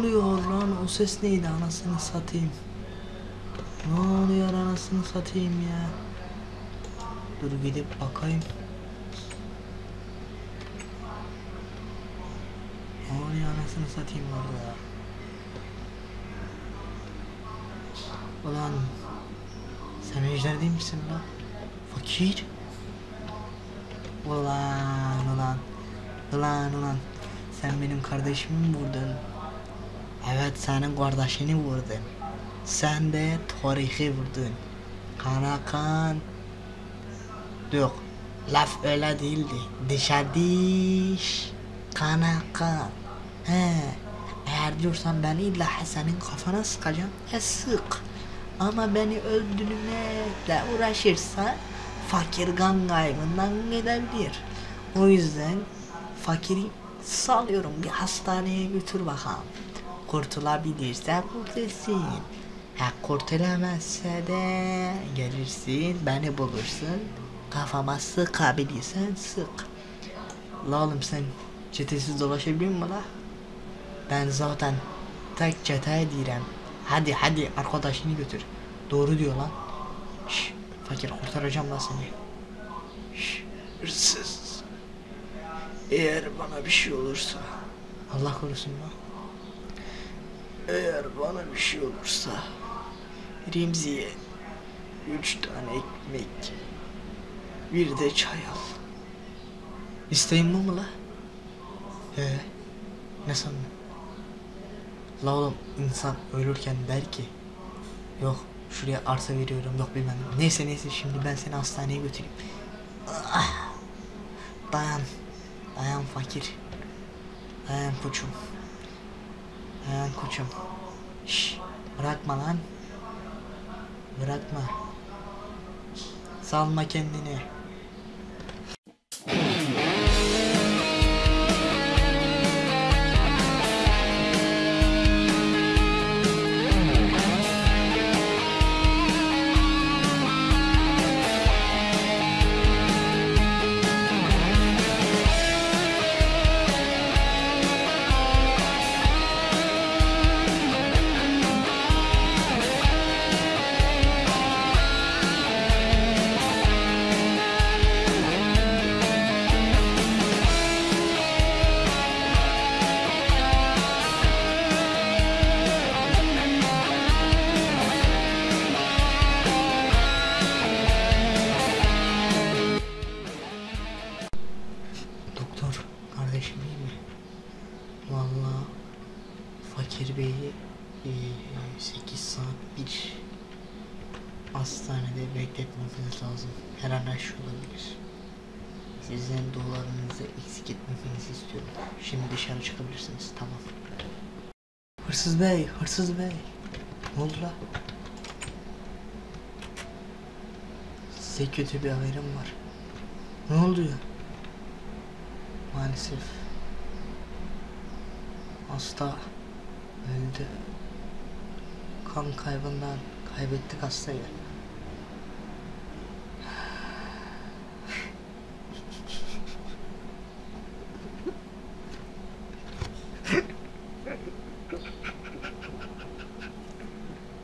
oluyor lan? O ses neydi anasını satayım? Ne oluyor anasını satayım ya? Dur gidip bakayım. Ne oluyor anasını satayım orada? Ulan sen ejder değil misin lan? Fakir. Ulan ulan. Ulan ulan. Sen benim kardeşimi mi vurdun? Evet senin kardeşini vurdun. Sen de tarihi vurdun. Kana kan. Yok. Laf öyle değildi. Dişe diş. Kana kan. He. Eğer diyorsan ben illa senin kafana sıkacağım. E sık. Ama beni öldürmekle uğraşırsa fakir kan kaybından gidebilir. O yüzden fakiri salıyorum bir hastaneye götür bakalım. Kurtulabilirse kurtulsun. Ha kurtulamazsa de gelirsin beni bulursun. Kafama sıkabilirsen sık. La oğlum sen çetesiz dolaşabiliyor musun la? Ben zaten tek çeteye direm. Hadi hadi arkadaşını götür. Doğru diyor lan. Şş, fakir kurtaracağım lan seni. Şş, hırsız. Eğer bana bir şey olursa. Allah korusun lan. Eğer bana bir şey olursa. Remzi'ye üç tane ekmek. Bir de çay al. İsteğin bu mu la? He. Ne sandın? La oğlum insan ölürken der ki Yok şuraya arsa veriyorum yok bilmem ne. Neyse neyse şimdi ben seni hastaneye götüreyim. Ah, dayan. Dayan fakir. Dayan koçum. Dayan koçum. Şş, bırakma lan. Bırakma. Salma kendini. Vallahi Fakir Bey'i 8 saat bir hastanede bekletmemiz lazım. Her an her şey olabilir. Sizden dualarınızı eksik etmemenizi istiyorum. Şimdi dışarı çıkabilirsiniz. Tamam. Hırsız bey, hırsız bey. Ne oldu la? Size kötü bir haberim var. Ne oldu ya? Maalesef hasta öldü. Kan kaybından kaybettik hastayı.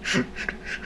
Thank